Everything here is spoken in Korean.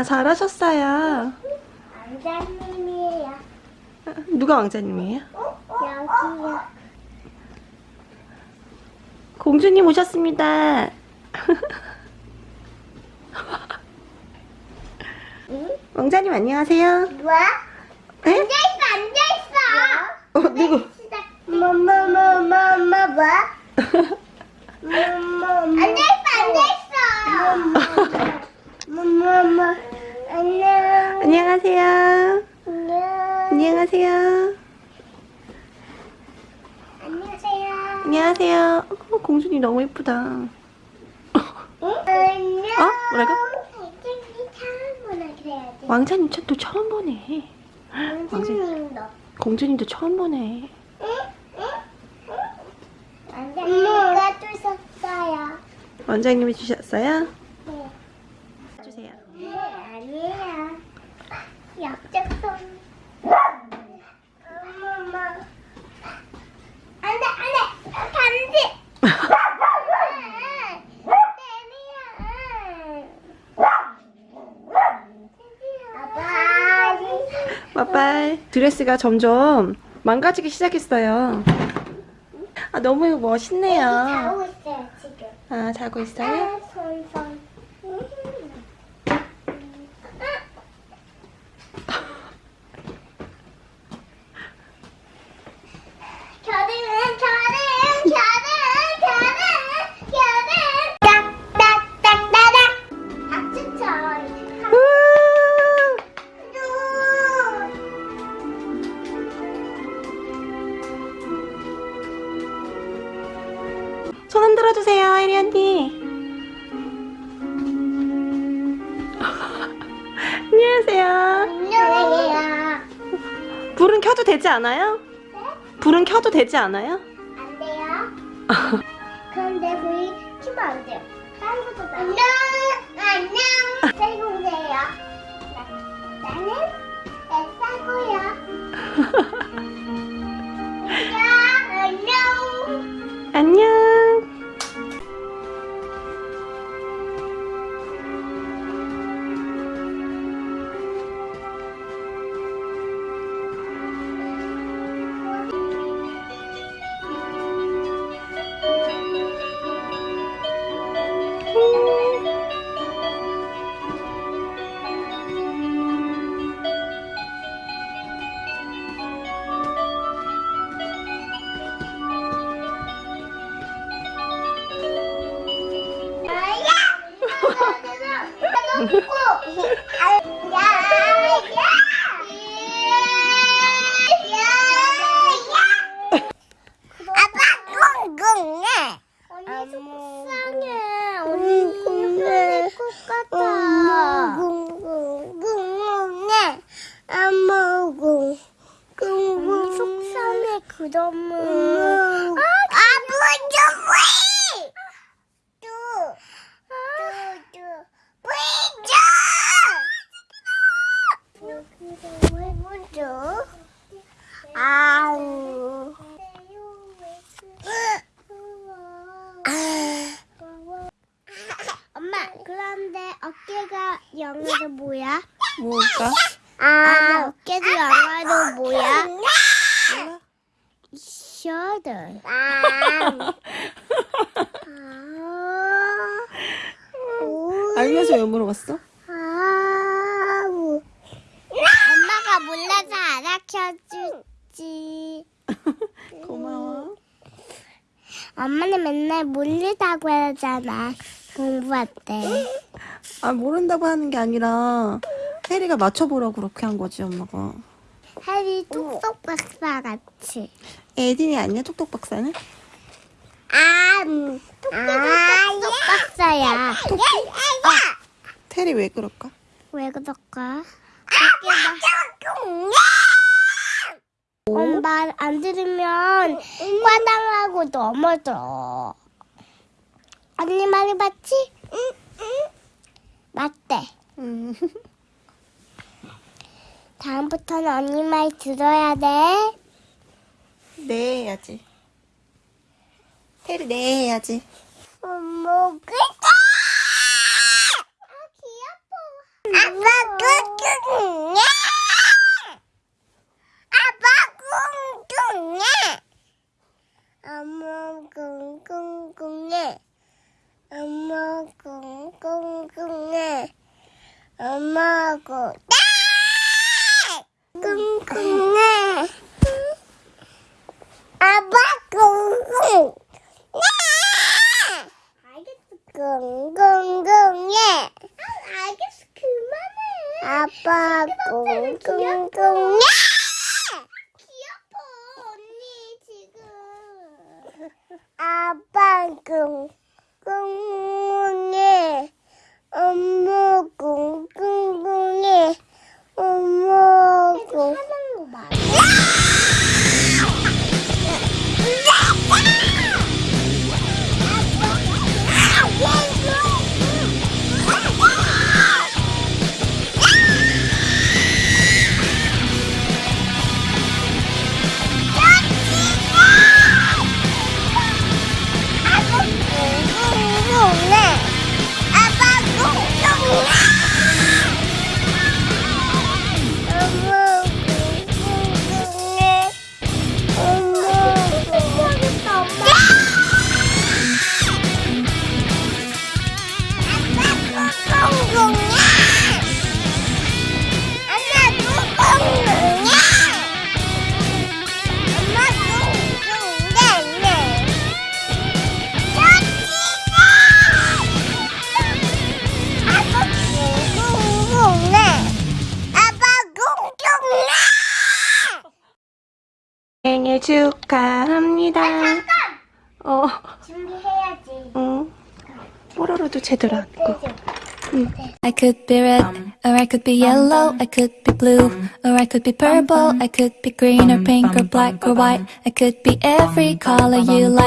아, 잘하셨어요. 왕자님이에요. 누가 왕자님이에요? 여기요. 공주님 오셨습니다. 응? 왕자님 안녕하세요. 뭐? 네? 앉아있어, 앉아있어. 어, 누구? 뭐, 뭐, 뭐, 뭐, 뭐, 뭐? 앉아있어, 앉아있어. 뭐, 뭐, 뭐. 안녕. 안녕하세요. 안녕. 안녕하세요. 안녕하세요. 안녕하세요. 어, 공주님 너무 예쁘다. 응? 안녕. 어? 뭐라고? 왕자님 참 또 처음 보네. 왕자님도. 공주님도 처음 보네. 왕자님가 주셨어요. 원장님이 주셨어요? 네. 주세요. 네, 아니에요. 약적손. 엄마. 안 돼, 안 돼. 반지. 빠빠이. 드레스가 점점 망가지기 시작했어요. 아, 너무 멋있네요. 자고 있어요, 지금. 아, 자고 있어요? 아, 손, 손. 손 흔들어 주세요, 혜리 언니. 안녕하세요. 안녕해요 불은 켜도 되지 않아요? 네? 불은 켜도 되지 않아요? 안 돼요? 그런데 불이 켜면 안 돼요 다른 것도 안녕 안녕 잘 보세요 나는 애사고요 안녕 안녕 안녕. 왜 먼저? 아우. 엄마, 그런데 어깨가 영어로 뭐야? 뭘까? 아, 어깨도 영어로 뭐야? shoulder. 아. 알면서 왜 물어봤어? 아우. 엄마가 몰라서 알아켜주지. 고마워. 엄마는 맨날 모르다고 하잖아. 공부할 때. 아, 모른다고 하는 게 아니라 혜리가 맞춰보라고 그렇게 한 거지, 엄마가. 해리 톡톡 박사 같이. 에딘이 아니야, 톡톡 박사는? 아, 음. 톡톡 박사야. 토끼? 테리 왜 그럴까? 왜 그럴까? 엄마 안 들으면 화당하고 넘어져. 언니 말이 맞지? 맞대. 음. 다음부터는 언니 말 들어야 돼. 네 해야지. 테리 네 해야지. 먹을 거. 아 귀여워. 아빠 꿍꿍해. 아빠 꿍꿍해. 엄마 꿍꿍해. 엄마 꿍꿍해. 엄마 꿍. 꿍꿍해. 아빠 꿍꿍. 알겠어. 꿍꿍꿍해. 알겠어. 그만해. 아빠 꿍꿍꿍해. 귀여워 언니 지금. 아빠 꿍꿍해. 엄마 꿍꿍해. 엄 생일 축하합니다. 어, 준비해야지. 응. 뽀로로도 제대로 앉고. I could be red, or I could be yellow, I could be blue, or I could be purple, I could be green or pink or black or white, I could be every color you like.